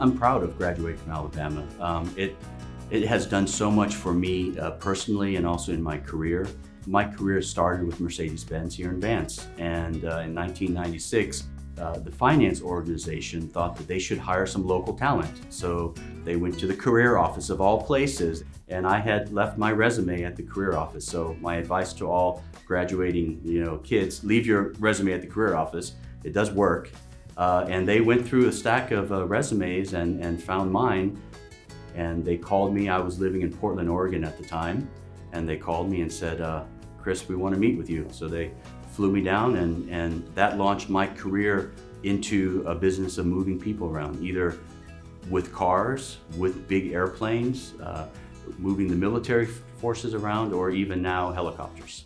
I'm proud of graduating from Alabama. Um, it, it has done so much for me uh, personally and also in my career. My career started with Mercedes-Benz here in Vance. And uh, in 1996, uh, the finance organization thought that they should hire some local talent. So they went to the career office of all places and I had left my resume at the career office. So my advice to all graduating you know, kids, leave your resume at the career office. It does work. Uh, and they went through a stack of uh, resumes and, and found mine. And they called me, I was living in Portland, Oregon at the time. And they called me and said, uh, Chris, we want to meet with you. So they flew me down and, and that launched my career into a business of moving people around, either with cars, with big airplanes, uh, moving the military forces around, or even now helicopters.